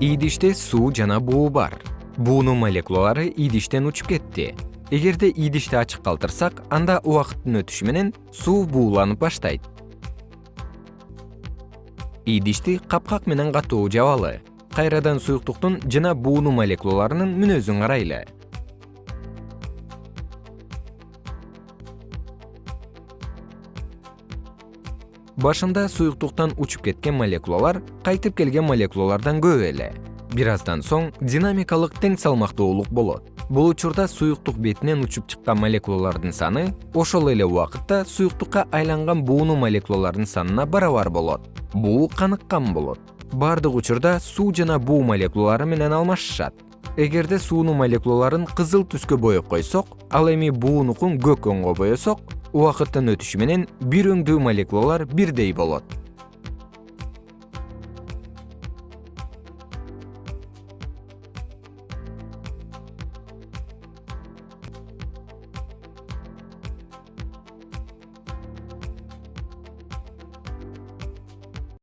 идиште суу жана буу бар. Буунун молекулалары идиштен учуп кетти. Эгерде идишти ачык калтырсак анда убакыттын өтүшү менен суу бууланып баштайт. Идишти капкак менен катуу жабалы кайрадан суюктуктун жана буунун молекулаларынын мүнөзүн карайлы башында суюктуктан учуп кеткен молекулалар кайтып келген молекулалардан көп эле. Бир аздан соң динамикалык тең салмактуулук болот. Бул учурда суюктук бетинен учуп чыккан молекулалардын саны ошол эле убакытта суюктукка айланган буунун молекулаларынын санына барабар болот. Буу каныккан болот. Бардык учурда суу жана буу молекулалары менен алмашышат. Эгерде суунун молекулаларын кызыл түскө боеп койсок ал эми буунукун көк өңгө боесок убакыттын өтүшү менен бир өңдүү молекулалар бирдей болот